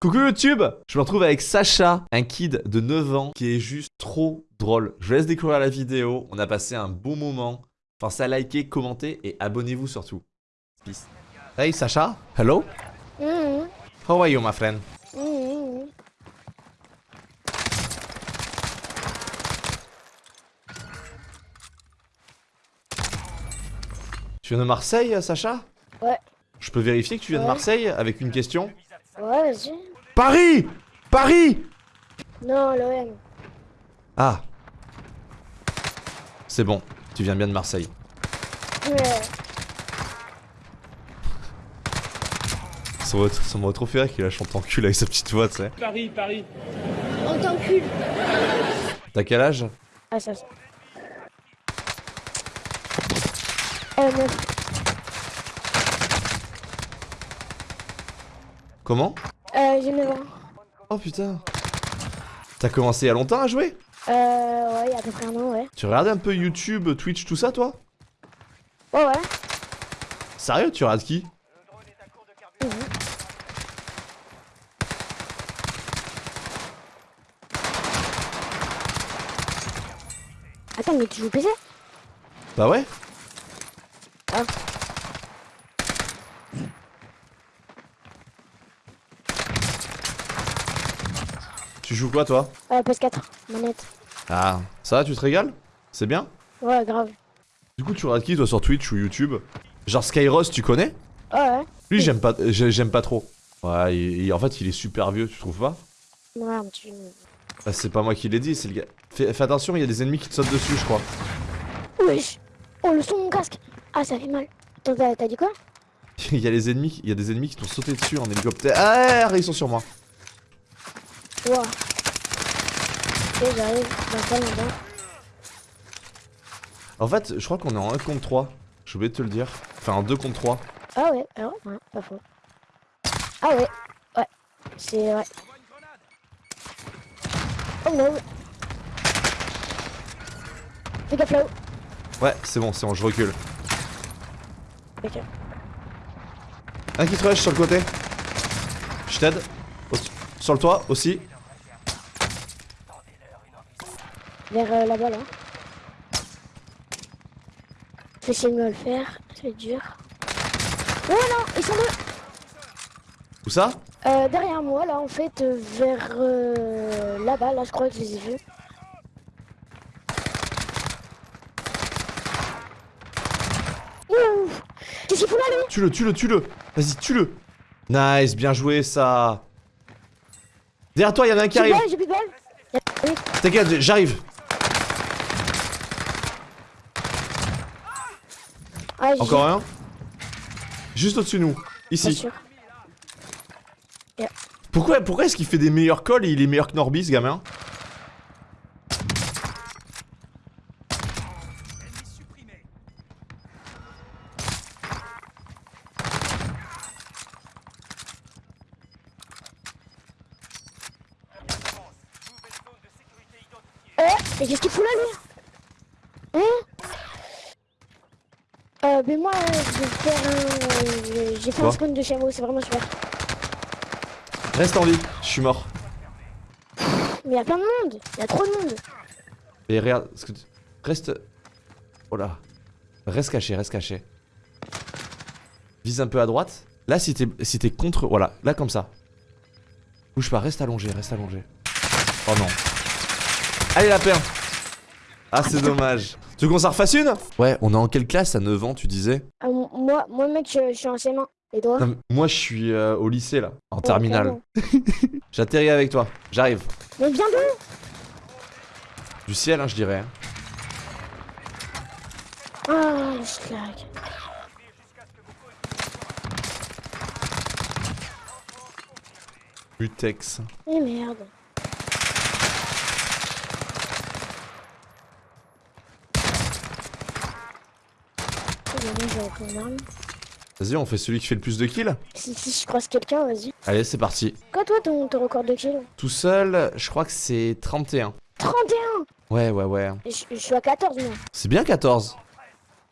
Coucou YouTube Je me retrouve avec Sacha, un kid de 9 ans qui est juste trop drôle. Je vous laisse découvrir la vidéo, on a passé un bon moment. Pensez à liker, commenter et abonnez-vous surtout. Peace. Hey Sacha, hello? Mhm. How are you my friend? Mhm. Tu viens de Marseille Sacha? Ouais. Je peux vérifier que tu viens de. Marseille avec une question? Ouais, vas-y. Paris Paris Non, l'OM. Ah C'est bon, tu viens bien de Marseille. Ouais. Ça m'aurait trop fait rire qu'il la chante en cul avec sa petite voix, tu sais. Paris, Paris. On t'encule. T'as quel âge? Ah, ça, ça. Euh. Comment? Euh, j'ai 9 ans. Oh putain T'as commencé il y a longtemps à jouer? Euh, ouais, il y a à peu près un an, ouais. Tu regardes un peu YouTube, Twitch, tout ça toi? Ouais, ouais. Sérieux, tu regardes qui? Mhm. Attends, mais tu joues PC Bah ouais Ah. Tu joues quoi toi Euh, PS4, manette. Ah, ça va, tu te régales C'est bien Ouais, grave. Du coup, tu regardes qui toi sur Twitch ou YouTube Genre Skyros, tu connais Ouais, ouais. Lui, j'aime pas, j'ai- j'aime pas trop. Ouais, il- il- en fait, il est super vieux, tu trouves pas Ouais, un petit... Bah, C'est pas moi qui l'ai dit, c'est le gars. Fais, fais attention, il y a des ennemis qui te sautent dessus, je crois. Wesh Oh, le son de mon casque Ah, ça fait mal. Attends, t'as dit quoi il y a les ennemis, il y a des ennemis qui t'ont sauté dessus en hélicoptère. Ah, ils sont sur moi. Ok, j'arrive longtemps. En fait, je crois qu'on est en 1 contre 3. J'ai oublié de te le dire. Enfin, en 2 contre 3. Ah ouais, ah ouais, ouais, pas faux. Ah ouais, ouais, c'est vrai. Oh non Fais gaffe là-haut. Ouais, c'est bon, c'est bon, je recule. Ok. Un qui te rush sur le côté. Je t'aide. Sur le toit aussi. Vers euh, là-bas là. Je vais essayer de me le faire, c'est dur. Oh non, ils sont deux Où ça? Euh, Derrière moi là en fait, euh, vers euh, là-bas, là je crois que je les ai vus. Qu'est-ce qu'il fout là lui? Tue-le, tue-le, tue-le. Vas-y, tue-le. Nice, bien joué ça. Derrière toi, il y en a un qui J'ai arrive. balles, j'ai plus de balles. T'inquiète, j'arrive. Ah, Encore un. Juste au-dessus de nous. Bien Ici. Pourquoi, pourquoi est-ce qu'il fait des meilleurs calls et il est meilleur que Norby, ce gamin Eh, mais qu'est-ce qu'il fout là, lui Hein Euh, mais moi, euh, je vais faire un... euh, J'ai fait Quoi un spawn de chameau, c'est vraiment super. Reste en vie, je suis mort. Mais il y a plein de monde Il y a trop de monde Et regarde, ce que tu- reste. Oh là. Reste caché, reste caché. Vise un peu à droite. Là, si t'es si t'es contre. Voilà, là comme ça. Bouge pas, reste allongé, reste allongé. Oh non. Allez, la paire Ah, c'est dommage. Tu veux qu'on s'en refasse une? Ouais, on est en quelle classe à 9 ans, tu disais? M- Moi, moi mec, je, je suis en CM1. Les doigts Non, mais Moi, je suis euh, au lycée là, en terminale. J'atterris avec toi, j'arrive. Mais bien d'où Du ciel, hein, je dirais. hein. Ah, je lag. Mutex. Eh merde. Arme. Vas-y, on fait celui qui fait le plus de kills Si, si je croise quelqu'un, vas-y. Allez, c'est parti. Quoi, toi, ton, ton record de kill? Tout seul, je crois que c'est 31. 31 Ouais, ouais, ouais. je, je suis à 14, moi. C'est bien 14.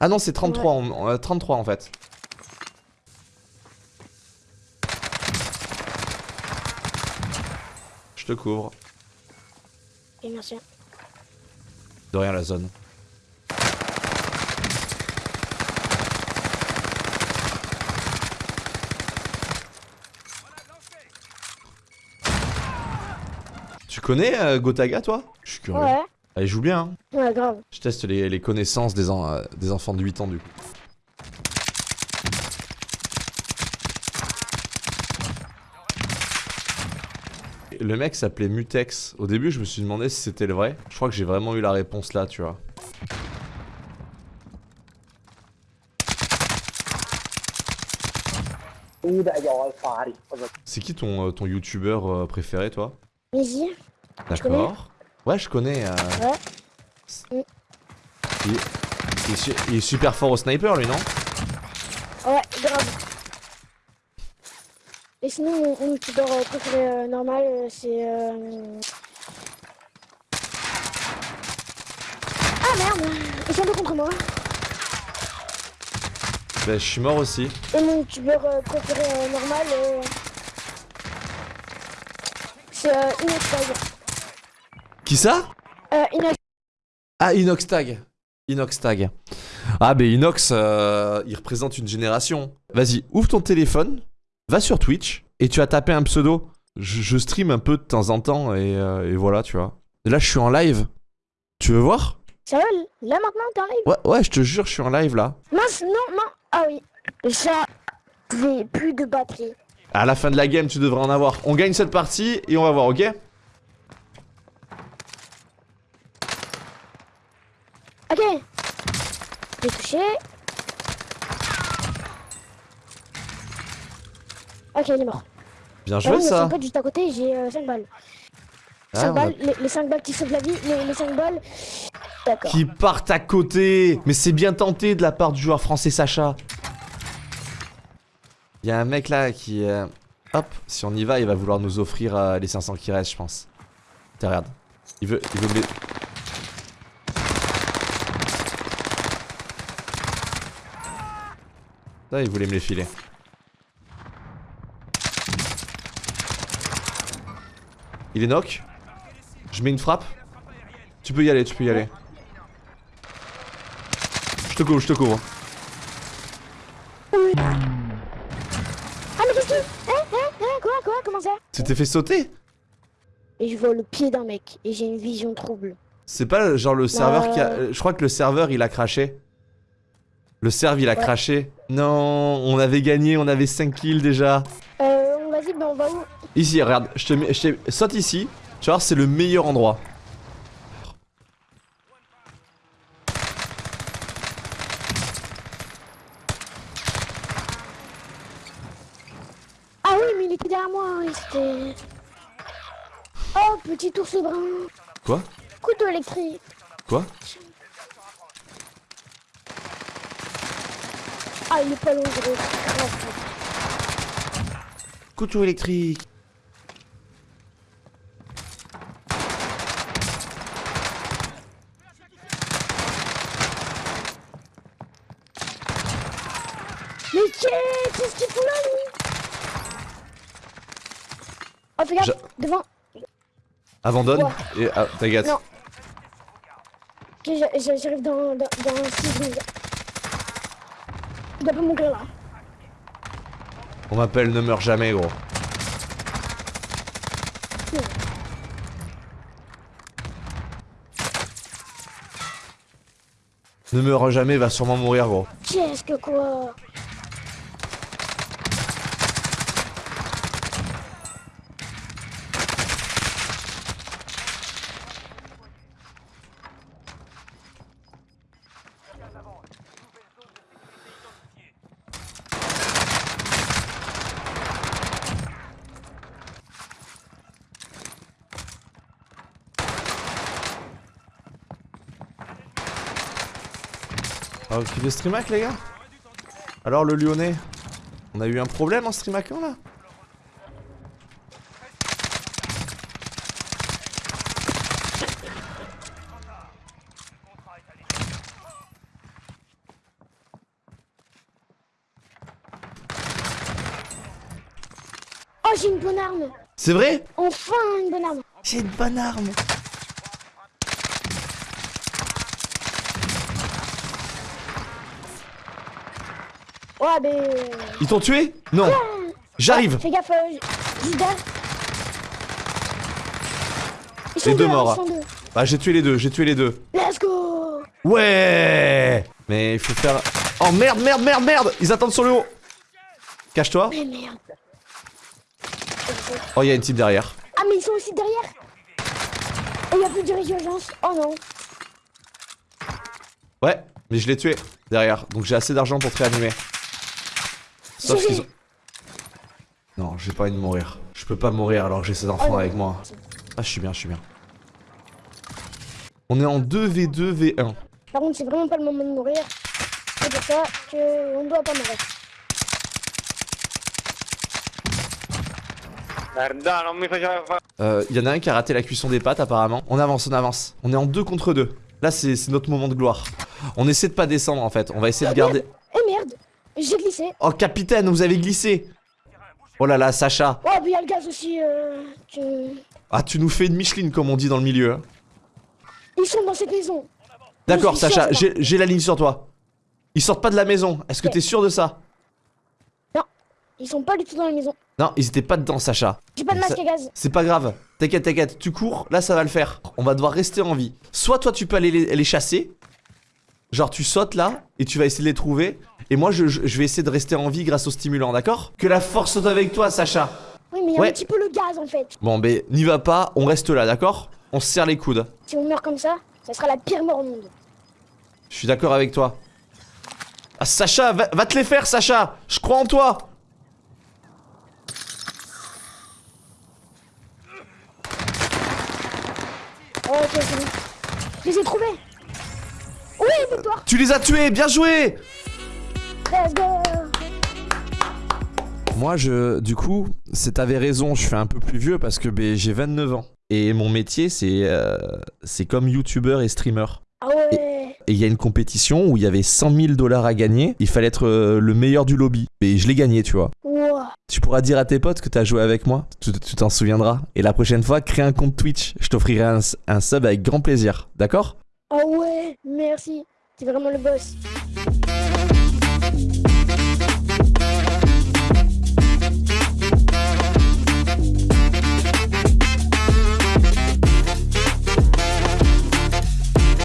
Ah non, c'est 33, en- euh, 33 en fait. Je te couvre. Et merci. De rien la zone. Tu connais euh, Gotaga toi? Je suis curieux. Ouais. Ah, il joue bien. Hein. Ouais, grave. Je teste les, les connaissances des, en- euh, des enfants de 8 ans du coup. Le mec s'appelait Mutex. Au début, je me suis demandé si c'était le vrai. Je crois que j'ai vraiment eu la réponse là, tu vois. C'est qui ton, euh, ton youtubeur préféré, toi? Easy. D'accord. Ouais, je connais. euh, Ouais. Il, il est su- il est super fort au sniper, lui, non? Ouais, grave. Et sinon, mon, euh, préféré euh, normal, euh, c'est. Euh... Ah merde Ils sont deux contre moi. Bah, je suis mort aussi. Et mon youtubeur euh, préféré normal, euh... euh, Inoxtag. Qui ça? Euh, Inox. Ah, Inoxtag. Inoxtag. Ah, bah Inox, euh, il représente une génération. Vas-y, ouvre ton téléphone, va sur Twitch, et tu as tapé un pseudo. Je, je stream un peu de temps en temps, et, euh, et voilà, tu vois. Et là, je suis en live. Tu veux voir? Sérieux Là maintenant, live? Ouais, ouais, je te jure, je suis en live là. Mince, non, non. Ah oui. Ça, j'ai plus de batterie. À la fin de la game, tu devrais en avoir. On gagne cette partie, et on va voir, ok Ok. J'ai touché. Ok, il est mort. Bien Ah joué, ça. son pote juste à côté, j'ai 5 balles. Ah, 5 on a- balles, les, les 5 balles qui sauvent la vie, les, les 5 balles. D'accord. Qui partent à côté Mais c'est bien tenté de la part du joueur français Sacha. Il y a un mec là qui... euh, Hop, si on y va, il va vouloir nous offrir euh, les 500 qui restent, je pense. Tiens, regarde. Il veut... Il veut Là, il voulait me les filer. Il est knock. Je mets une frappe. Tu peux y aller, tu peux y aller. Je te couvre, je te couvre mais qu'est-ce que. Hein, hein, hein, quoi, quoi, comment ça Tu t'es fait sauter Et je vois le pied d'un mec, et j'ai une vision trouble. C'est pas genre le serveur qui a... Euh. Je crois que le serveur il a craché. Le serve il a Ouais. craché. Non, on avait gagné, on avait 5 kills déjà. Euh, vas-y, ben on va où? Ici, regarde, je te mets... Je te- Saute ici. Tu vas voir, c'est le meilleur endroit. Ah oui, mais il était derrière moi, oui, c'était. Oh, petit ours brun. Quoi Couteau électrique. Quoi Ah, il est pas loin, gros. Couteau électrique. Mais qu'est- qu'est-ce qu'il fout là, lui? Oh, fais gaffe, devant. Abandonne. Ouais. Et... Ah, t'inquiète. Non. J'arrive dans, dans, dans 6 secondes. Il doit pas mourir là. On m'appelle ne meurs jamais, gros. Ne meurs jamais, va sûrement mourir, gros. Qu'est-ce que quoi? Ah, ok, de streamac, les gars Alors, le lyonnais On a eu un problème en streamacant, là Oh, j'ai une bonne arme C'est vrai Enfin une bonne arme. J'ai une bonne arme. Ouais, ben. Ils t'ont tué Non. J'arrive. Fais gaffe, euh. Ils Les deux là, morts. Ils sont deux. Bah j'ai tué les deux, j'ai tué les deux. Let's go Ouais Mais il faut faire... Oh merde, merde, merde, merde Ils attendent sur le haut. Cache-toi. Mais merde. Oh, il y a une type derrière. Ah, mais ils sont aussi derrière il y a plus de résurgence. Oh non. Ouais, mais je l'ai tué derrière. Donc j'ai assez d'argent pour te réanimer. Sauf qu'ils ont... Non, j'ai pas envie de mourir. Je peux pas mourir alors que j'ai ces enfants Oh avec moi. Ah, je suis bien, je suis bien. On est en 2v2, V1. Par contre, c'est vraiment pas le moment de mourir. C'est pour ça qu'on ne doit pas mourir. Euh, y en a un qui a raté la cuisson des pâtes apparemment. On avance, on avance. On est en 2 contre 2. Là, c'est c'est notre moment de gloire. On essaie de pas descendre en fait. On va essayer de garder... J'ai glissé. Oh, capitaine, vous avez glissé Oh là là, Sacha. Oh, puis il y a le gaz aussi. Euh, que- Ah, tu nous fais une Micheline comme on dit dans le milieu. hein. Ils sont dans cette maison. D'accord, Sacha, j'ai la ligne sur toi. Ils sortent pas de la maison. Est-ce que t'es sûr de ça? Ils sont pas du tout dans la maison. Non, ils étaient pas dedans, Sacha. J'ai pas de masque à gaz. C'est pas grave. T'inquiète, t'inquiète. Tu cours, là ça va le faire. On va devoir rester en vie. Soit toi tu peux aller les, les chasser. Genre tu sautes là et tu vas essayer de les trouver. Et moi je, vais essayer de rester en vie grâce au stimulant, d'accord? Que la force soit avec toi, Sacha. Oui, mais il y a Ouais. un petit peu le gaz en fait. Bon, ben n'y va pas, on reste là, d'accord? On se serre les coudes. Si on meurt comme ça, ça sera la pire mort au monde. Je suis d'accord avec toi. Ah, Sacha, va, va te les faire, Sacha Je crois en toi Oh, ok, c'est bon. Je les ai trouvés. Oui, victoire. Tu les as tués, bien joué Moi, je, du coup, c'est t'avais raison, je suis un peu plus vieux parce que ben, j'ai 29 ans. Et mon métier, c'est euh, c'est comme youtubeur et streamer. Ah ouais. Et il y a une compétition où il y avait 100 000 dollars à gagner. Il fallait être euh, le meilleur du lobby. Et je l'ai gagné, tu vois. Wow. Tu pourras dire à tes potes que t'as joué avec moi. Tu t'en souviendras. Et la prochaine fois, crée un compte Twitch. Je t'offrirai un, un sub avec grand plaisir. D'accord? Ah ouais, merci. C'est vraiment le boss. you